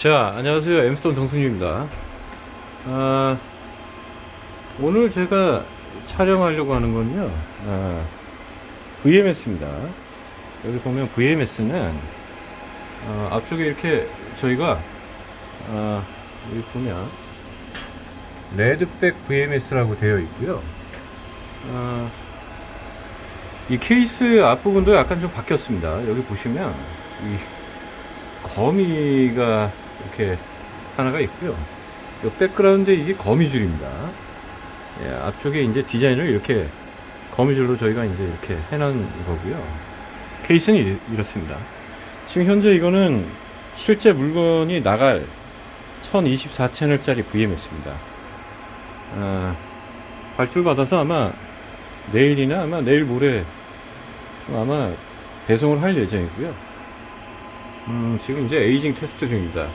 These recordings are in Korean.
자 안녕하세요. 엠스톤 정승유입니다. 아, 오늘 제가 촬영하려고 하는 건요. 아, VMS입니다. 여기 보면 VMS는 어, 앞쪽에 이렇게 저희가 아, 여기 보면 레드백 VMS라고 되어 있고요. 아, 이 케이스 앞부분도 약간 좀 바뀌었습니다. 여기 보시면 이 거미가 이렇게 하나가 있고요. 이 백그라운드에 이게 거미줄입니다. 예, 앞쪽에 이제 디자인을 이렇게 거미줄로 저희가 이제 이렇게 해놓은 거고요. 케이스는 이, 이렇습니다. 지금 현재 이거는 실제 물건이 나갈 1024 채널짜리 VMS입니다. 아, 발주를 받아서 아마 내일이나 아마 내일 모레 아마 배송을 할 예정이고요. 음, 지금 이제 에이징 테스트 중입니다.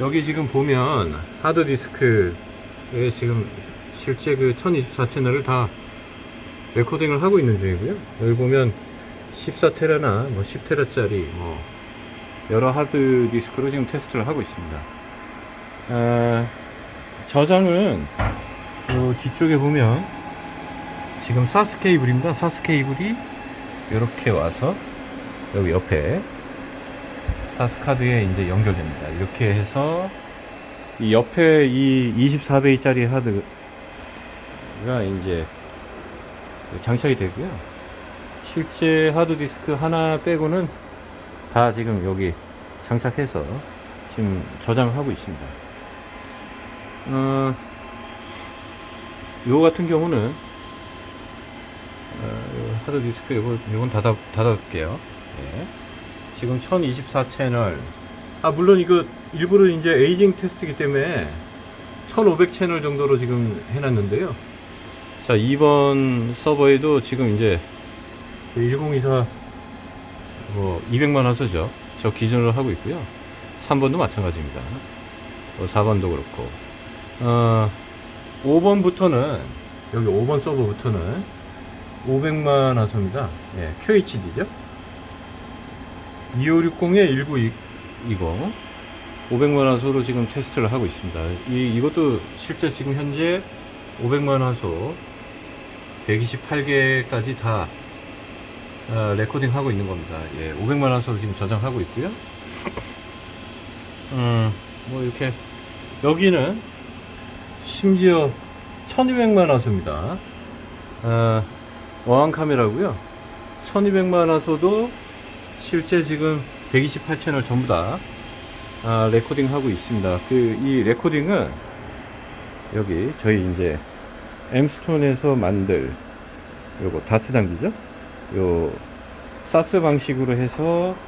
여기 지금 보면 하드디스크에 지금 실제 그 1024채널을 다 레코딩을 하고 있는 중이고요. 여기 보면 14테라나 뭐 10테라짜리 뭐 여러 하드디스크로 지금 테스트를 하고 있습니다. 아, 저장은 그 뒤쪽에 보면 지금 사스 케이블입니다. 사스 케이블이 이렇게 와서 여기 옆에 사스카드에 이제 연결됩니다. 이렇게 해서 이 옆에 이 24베이짜리 하드가 이제 장착이 되고요. 실제 하드디스크 하나 빼고는 다 지금 여기 장착해서 지금 저장을 하고 있습니다. 어, 요 같은 경우는 어, 하드디스크 요건 닫아, 닫아둘게요. 네. 지금 1024채널. 아 물론 이거 일부러 이제 에이징 테스트이기 때문에 1500 채널 정도로 지금 해놨는데요. 자 2번 서버에도 지금 이제 1024 뭐 200만 화소죠. 저 기준으로 하고 있고요. 3번도 마찬가지입니다. 뭐 4번도 그렇고. 어, 5번부터는 여기 5번 서버부터는 500만 화소입니다. 예, QHD죠 2560에 19 이거 500만 화소로 지금 테스트를 하고 있습니다. 이, 이것도 실제 지금 현재 500만 화소 128개까지 다 어, 레코딩 하고 있는 겁니다. 예, 500만 화소 지금 저장하고 있고요. 음, 뭐 이렇게 여기는 심지어 1200만 화소입니다. 어, 어항 카메라고요. 1200만 화소도 실제 지금 128채널 전부 다 아, 레코딩 하고 있습니다. 그 이 레코딩은 여기 저희 이제 엠스톤에서 만들 요거 다스 장비죠. 요 사스 방식으로 해서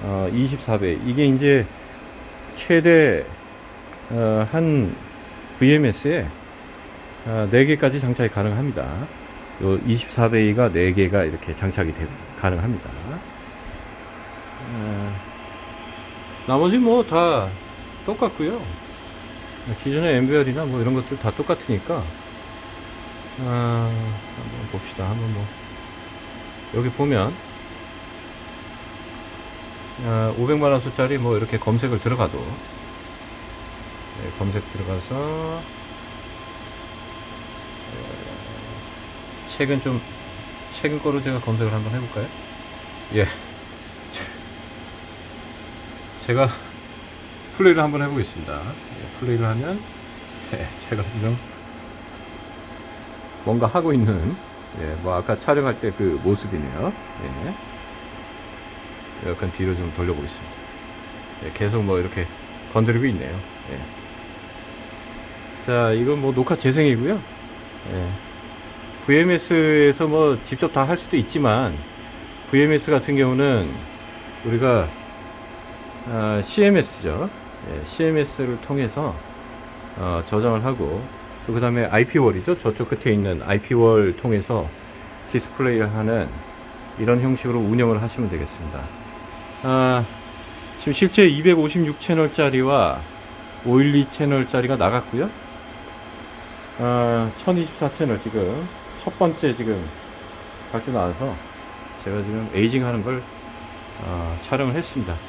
어, 24배 이게 이제 최대 어, 한 VMS에 어, 4개까지 장착이 가능합니다. 요 24베이가 4개가 이렇게 장착이 되, 가능합니다. 어, 나머지 뭐 다 똑같고요. 기존의 엠베어이나 뭐 이런 것들 다 똑같으니까 아, 한번 봅시다. 한번 뭐. 여기 보면 아, 500만원 수짜리 뭐 이렇게 검색을 들어가도 네, 검색 들어가서 어, 최근 좀 최근 거로 제가 검색을 한번 해볼까요? 예 제가 플레이를 한번 해보겠습니다. 예, 플레이를 하면 예, 제가 지금 뭔가 하고 있는 예, 뭐 아까 촬영할 때 그 모습이네요. 예. 약간 뒤로 좀 돌려보겠습니다. 예, 계속 뭐 이렇게 건드리고 있네요. 예. 자, 이건 뭐 녹화 재생이고요. 예. VMS에서 뭐 직접 다 할 수도 있지만 VMS 같은 경우는 우리가 어, CMS죠. 예, CMS를 통해서 어, 저장을 하고 그 다음에 IP월이죠. 저쪽 끝에 있는 IP월 통해서 디스플레이를 하는 이런 형식으로 운영을 하시면 되겠습니다. 아, 지금 실제 256 채널짜리와 512 채널짜리가 나갔고요. 아, 1024 채널 지금 첫 번째 지금 각주 나와서 제가 지금 에이징 하는 걸 어, 촬영을 했습니다.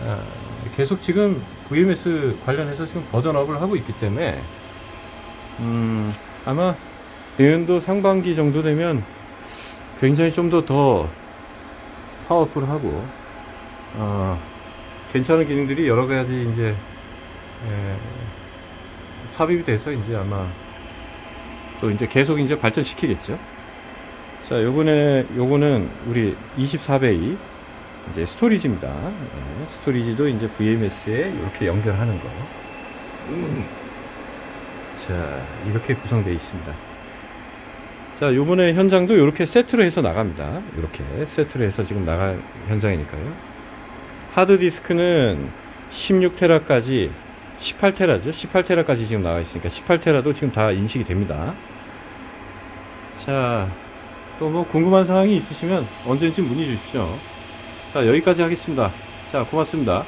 어, 계속 지금 VMS 관련해서 지금 버전업을 하고 있기 때문에 음, 아마 내년도 상반기 정도 되면 굉장히 좀더더 파워풀하고 어, 괜찮은 기능들이 여러 가지 이제 에, 삽입이 돼서 이제 아마 또 이제 계속 이제 발전시키겠죠. 자, 요번에 요거는 우리 24 bay 이제 storage입니다. 예, storage도 이제 VMS에 이렇게 연결하는 거. 음. 자, 이렇게 구성되어 있습니다. 자, 요번에 현장도 이렇게 세트로 해서 나갑니다. 이렇게 세트로 해서 지금 나갈 현장이니까요. 하드디스크는 16테라까지 18테라죠. 18테라까지 지금 나와 있으니까 18테라도 지금 다 인식이 됩니다. 자, 또 뭐 궁금한 사항이 있으시면 언제든지 문의 주십시오. 자, 여기까지 하겠습니다. 자, 고맙습니다.